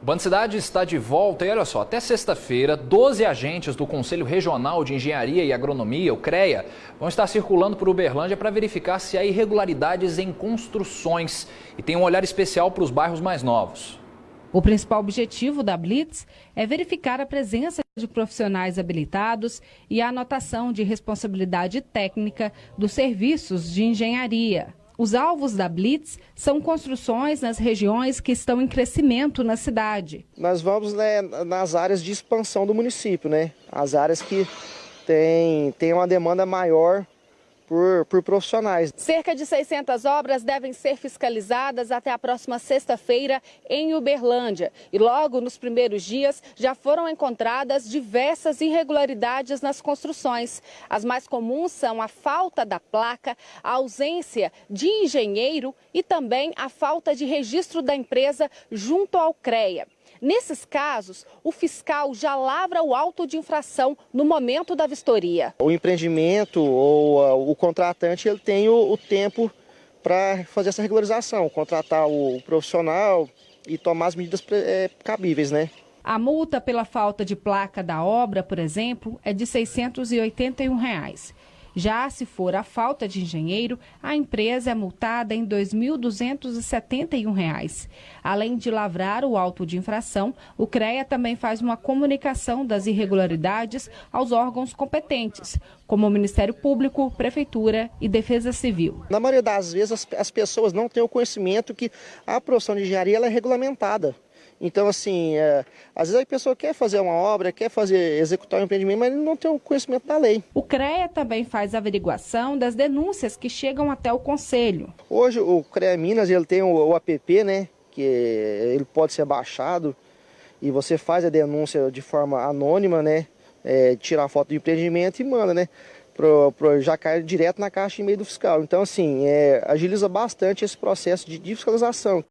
O Band Cidade está de volta e olha só, até sexta-feira, 12 agentes do Conselho Regional de Engenharia e Agronomia, o CREA, vão estar circulando por Uberlândia para verificar se há irregularidades em construções e tem um olhar especial para os bairros mais novos. O principal objetivo da Blitz é verificar a presença de profissionais habilitados e a anotação de responsabilidade técnica dos serviços de engenharia. Os alvos da Blitz são construções nas regiões que estão em crescimento na cidade. Nós vamos né, nas áreas de expansão do município, né? As áreas que têm, têm uma demanda maior por, por profissionais. Cerca de 600 obras devem ser fiscalizadas até a próxima sexta-feira em Uberlândia. E logo nos primeiros dias já foram encontradas diversas irregularidades nas construções. As mais comuns são a falta da placa, a ausência de engenheiro e também a falta de registro da empresa junto ao CREA. Nesses casos, o fiscal já lavra o auto de infração no momento da vistoria. O empreendimento ou uh, o contratante ele tem o, o tempo para fazer essa regularização, contratar o profissional e tomar as medidas é, cabíveis, né? A multa pela falta de placa da obra, por exemplo, é de 681 reais. Já se for a falta de engenheiro, a empresa é multada em R$ 2.271. Além de lavrar o auto de infração, o CREA também faz uma comunicação das irregularidades aos órgãos competentes, como o Ministério Público, Prefeitura e Defesa Civil. Na maioria das vezes, as, as pessoas não têm o conhecimento que a profissão de engenharia é regulamentada. Então, assim, é, às vezes a pessoa quer fazer uma obra, quer fazer, executar um empreendimento, mas ele não tem o conhecimento da lei. O CREA também faz averiguação das denúncias que chegam até o Conselho. Hoje o CREA Minas ele tem o, o app, né, que ele pode ser baixado e você faz a denúncia de forma anônima, né, é, tirar a foto do empreendimento e manda, né, pro, pro, já cai direto na caixa e meio do fiscal. Então, assim, é, agiliza bastante esse processo de fiscalização.